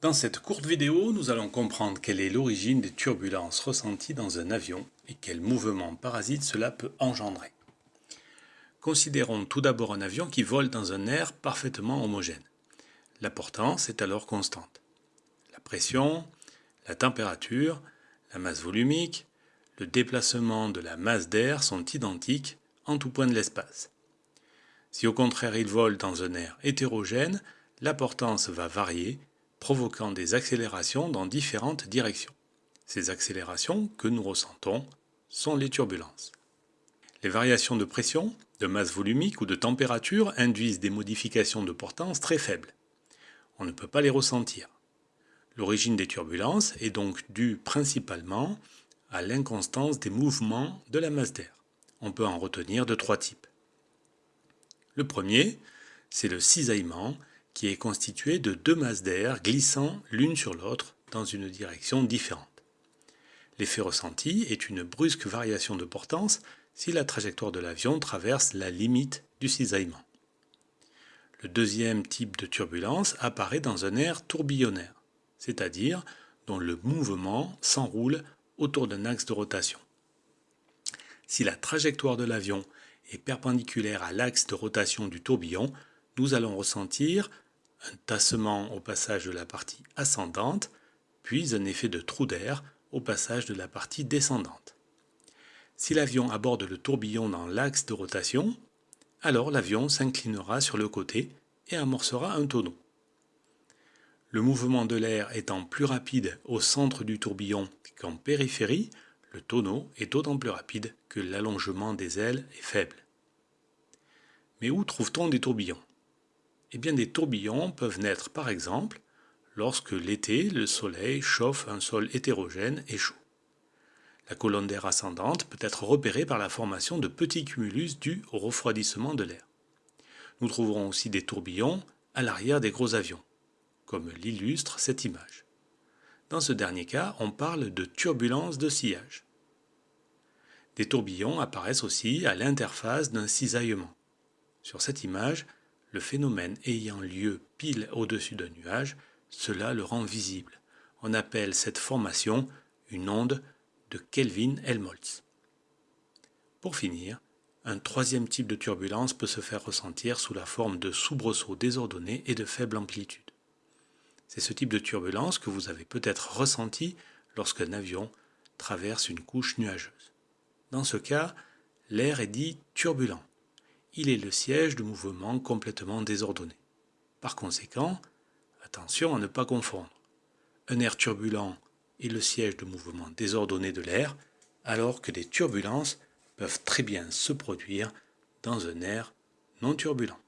Dans cette courte vidéo, nous allons comprendre quelle est l'origine des turbulences ressenties dans un avion et quel mouvement parasite cela peut engendrer. Considérons tout d'abord un avion qui vole dans un air parfaitement homogène. La portance est alors constante. La pression, la température, la masse volumique, le déplacement de la masse d'air sont identiques en tout point de l'espace. Si au contraire il vole dans un air hétérogène, la portance va varier provoquant des accélérations dans différentes directions. Ces accélérations que nous ressentons sont les turbulences. Les variations de pression, de masse volumique ou de température induisent des modifications de portance très faibles. On ne peut pas les ressentir. L'origine des turbulences est donc due principalement à l'inconstance des mouvements de la masse d'air. On peut en retenir de trois types. Le premier, c'est le cisaillement qui est constitué de deux masses d'air glissant l'une sur l'autre dans une direction différente. L'effet ressenti est une brusque variation de portance si la trajectoire de l'avion traverse la limite du cisaillement. Le deuxième type de turbulence apparaît dans un air tourbillonnaire, c'est-à-dire dont le mouvement s'enroule autour d'un axe de rotation. Si la trajectoire de l'avion est perpendiculaire à l'axe de rotation du tourbillon, nous allons ressentir un tassement au passage de la partie ascendante, puis un effet de trou d'air au passage de la partie descendante. Si l'avion aborde le tourbillon dans l'axe de rotation, alors l'avion s'inclinera sur le côté et amorcera un tonneau. Le mouvement de l'air étant plus rapide au centre du tourbillon qu'en périphérie, le tonneau est d'autant plus rapide que l'allongement des ailes est faible. Mais où trouve-t-on des tourbillons? Eh des tourbillons peuvent naître par exemple lorsque l'été, le soleil chauffe un sol hétérogène et chaud. La colonne d'air ascendante peut être repérée par la formation de petits cumulus dus au refroidissement de l'air. Nous trouverons aussi des tourbillons à l'arrière des gros avions, comme l'illustre cette image. Dans ce dernier cas, on parle de turbulence de sillage. Des tourbillons apparaissent aussi à l'interface d'un cisaillement. Sur cette image, le phénomène ayant lieu pile au-dessus d'un nuage, cela le rend visible. On appelle cette formation une onde de Kelvin-Helmholtz. Pour finir, un troisième type de turbulence peut se faire ressentir sous la forme de soubresauts désordonnés et de faible amplitude. C'est ce type de turbulence que vous avez peut-être ressenti lorsqu'un avion traverse une couche nuageuse. Dans ce cas, l'air est dit turbulent il est le siège de mouvements complètement désordonnés. Par conséquent, attention à ne pas confondre. Un air turbulent est le siège de mouvements désordonnés de l'air, alors que des turbulences peuvent très bien se produire dans un air non turbulent.